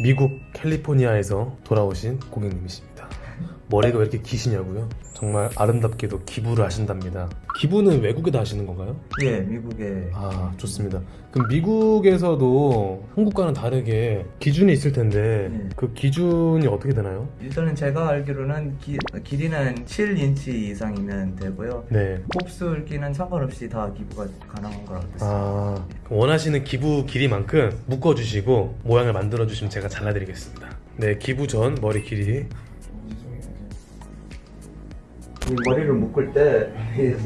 미국 캘리포니아에서 돌아오신 고객님이십니다. 머리가 왜 이렇게 기시냐고요? 정말 아름답게도 기부를 하신답니다. 기부는 외국에다 하시는 건가요? 예, 미국에 아 좋습니다. 그럼 미국에서도 한국과는 다르게 기준이 있을 텐데 네. 그 기준이 어떻게 되나요? 일단은 제가 알기로는 기, 길이는 7인치 이상이면 되고요. 네. 곱슬기는 상관없이 다 기부가 가능한 걸 알고 있습니다. 아 원하시는 기부 길이만큼 묶어주시고 모양을 만들어주시면 제가 잘라드리겠습니다. 네 기부 전 머리 길이 이 머리를 묶을 때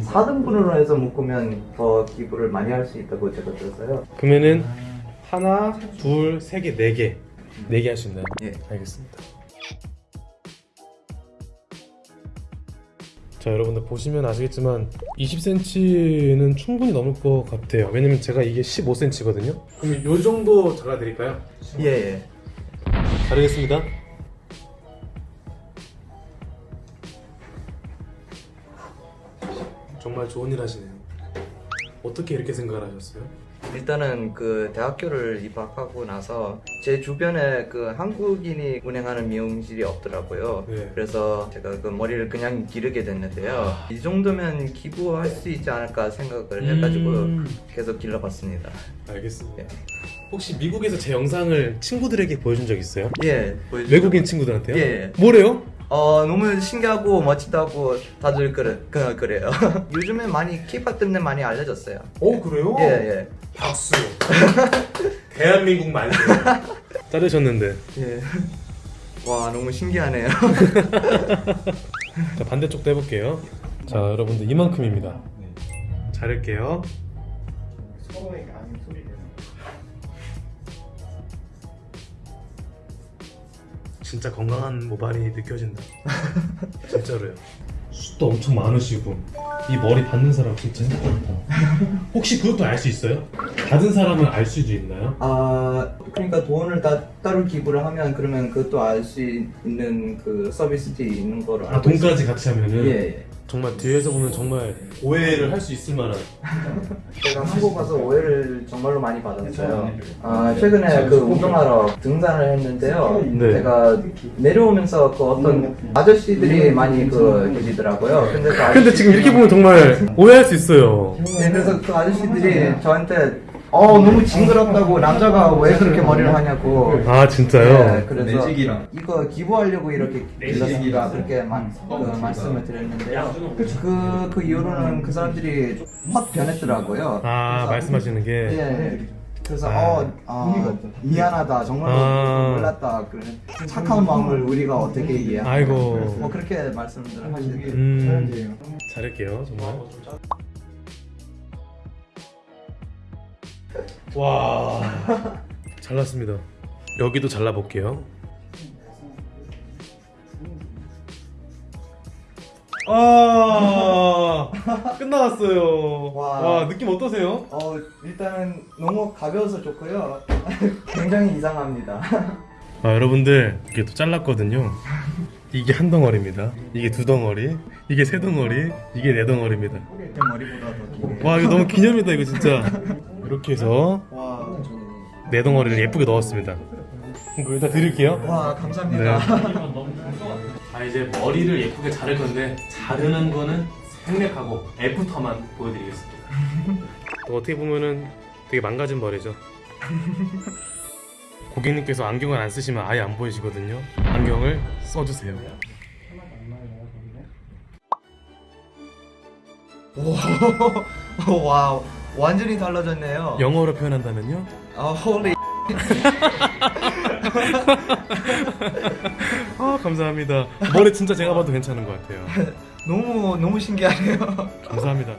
4등분으로 해서 묶으면 더 기부를 많이 할 수 있다고 제가 들었어요. 그러면은 하나, 둘, 세 개, 네 개, 네 개 할 수 있나요? 예. 알겠습니다. 자 여러분들 보시면 아시겠지만 20cm는 충분히 넘을 것 같아요. 왜냐면 제가 이게 15cm거든요. 그럼 이 정도 잘라드릴까요? 예, 예. 자르겠습니다. 정말 좋은 일 하시네요. 어떻게 이렇게 생각을 하셨어요? 일단은 그 대학교를 입학하고 나서 제 주변에 그 한국인이 운행하는 미용실이 없더라고요. 네. 그래서 제가 그 머리를 그냥 기르게 됐는데요. 이 정도면 기부할 수 있지 않을까 생각을 해가지고 음. 계속 길러봤습니다. 알겠습니다. 예. 혹시 미국에서 제 영상을 친구들에게 보여준 적 있어요? 예, 보여주세요. 외국인 친구들한테요? 예. 뭐래요? 어 너무 신기하고 멋지다고 다들 그래 그, 그래요. 요즘에 많이 케이팝 때문에 많이 알려졌어요. 어 그래요? 예 예. 박수. 대한민국 말고. 자르셨는데. 예. 와 너무 신기하네요. 자 반대쪽도 해볼게요. 자 여러분들 이만큼입니다. 자를게요. 서로에게 아닌 소리 진짜 건강한 모발이 느껴진다. 진짜로요. 숱도 엄청 많으시고 이 머리 받는 사람 진짜 힘들다. 혹시 그것도 알 수 있어요? 받은 사람은 알 수도 있나요? 아 그러니까 돈을 다 따로 기부를 하면 그러면 그것도 알 수 있는 그 서비스들이 있는 거를 아 알고 있어요. 돈까지 같이 하면은 예, 예. 정말 뒤에서 보면 정말 오해를 할 수 있을 만한 제가 한국 가서 오해를 정말로 많이 받았어요. 아 최근에 그 운동하러 등산을 했는데요. 네. 제가 내려오면서 그 어떤 아저씨들이 많이 그 계시더라고요. 근데 그 근데 지금 이렇게 보면 정말 오해할 수 있어요. 네, 그래서 그 아저씨들이 저한테 어 너무 징그럽다고 남자가 왜 그렇게 머리를 하냐고. 아 진짜요? 네, 그래서 내직이랑. 이거 기부하려고 이렇게 길렀습니다 그렇게 마, 그 말씀을 드렸는데요. 그, 그 이후로는 그 사람들이 확 변했더라고요. 아 그래서- 말씀하시는 게. 예 그래서 아. 어 아, 미안하다. 정말로 아. 몰랐다. 그래. 착한 마음을 우리가 어떻게 아이고. 뭐 그렇게 말씀을 하시더라고요. 음. 잘할게요 정말 와. 잘났습니다. 여기도 잘라볼게요. 아 끝나갔어요. 와. 와 느낌 어떠세요? 어 일단은 너무 가벼워서 좋고요. 굉장히 이상합니다. 아 여러분들 이게 또 잘랐거든요. 이게 한 덩어리입니다. 이게 두 덩어리 이게 세 덩어리 이게 네 덩어리입니다. 제 머리보다 더 길게 와 이거 너무 기념이다 이거 진짜 이렇게 해서 와, 네 덩어리를 예쁘게 넣었습니다. 이거 일단 드릴게요. 와 감사합니다. 자 이제 머리를 예쁘게 자를 건데 자르는 거는 생략하고 after만 보여드리겠습니다. 또 어떻게 보면은 되게 망가진 머리죠. 고객님께서 안경을 안 쓰시면 아예 안 보이시거든요. 안경을 써주세요. 오, wow, 완전히 달라졌네요. 영어로 표현한다면요? 아, holy. 아 감사합니다 머리 진짜 제가 봐도 괜찮은 것 같아요 너무 너무 신기하네요. 감사합니다